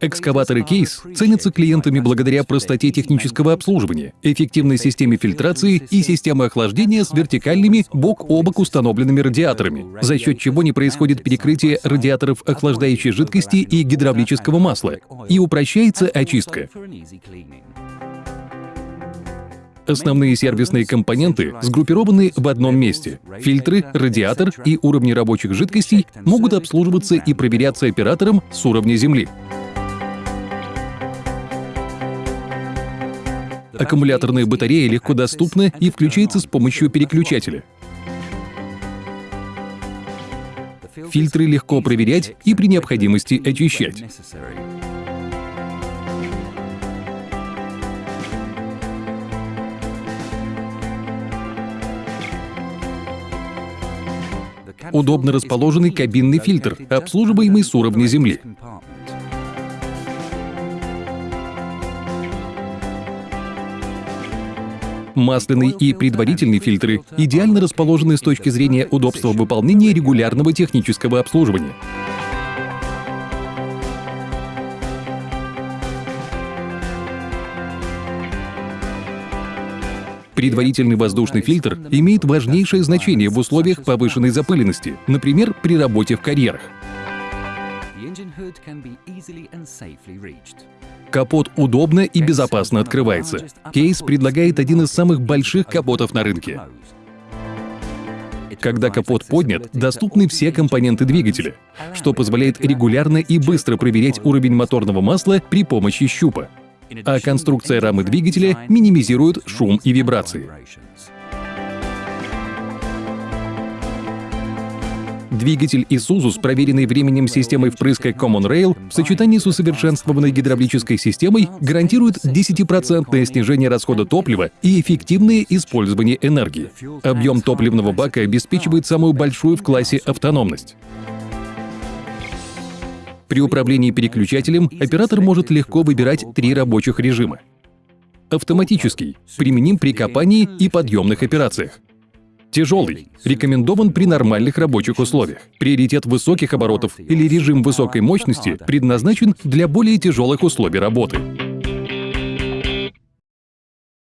Экскаваторы Кейс ценятся клиентами благодаря простоте технического обслуживания, эффективной системе фильтрации и системе охлаждения с вертикальными бок о бок установленными радиаторами, за счет чего не происходит перекрытие радиаторов охлаждающей жидкости и гидравлического масла, и упрощается очистка. Основные сервисные компоненты сгруппированы в одном месте. Фильтры, радиатор и уровни рабочих жидкостей могут обслуживаться и проверяться оператором с уровня земли. Аккумуляторная батарея легко доступна и включается с помощью переключателя. Фильтры легко проверять и при необходимости очищать. Удобно расположенный кабинный фильтр, обслуживаемый с уровня земли. Масляный и предварительный фильтры идеально расположены с точки зрения удобства выполнения регулярного технического обслуживания. Предварительный воздушный фильтр имеет важнейшее значение в условиях повышенной запыленности, например, при работе в карьерах. Капот удобно и безопасно открывается. Кейс предлагает один из самых больших капотов на рынке. Когда капот поднят, доступны все компоненты двигателя, что позволяет регулярно и быстро проверять уровень моторного масла при помощи щупа а конструкция рамы двигателя минимизирует шум и вибрации. Двигатель Isuzu с проверенной временем системой впрыска Common Rail в сочетании с усовершенствованной гидравлической системой гарантирует 10% снижение расхода топлива и эффективное использование энергии. Объем топливного бака обеспечивает самую большую в классе автономность. При управлении переключателем оператор может легко выбирать три рабочих режима. Автоматический – применим при копании и подъемных операциях. Тяжелый – рекомендован при нормальных рабочих условиях. Приоритет высоких оборотов или режим высокой мощности предназначен для более тяжелых условий работы.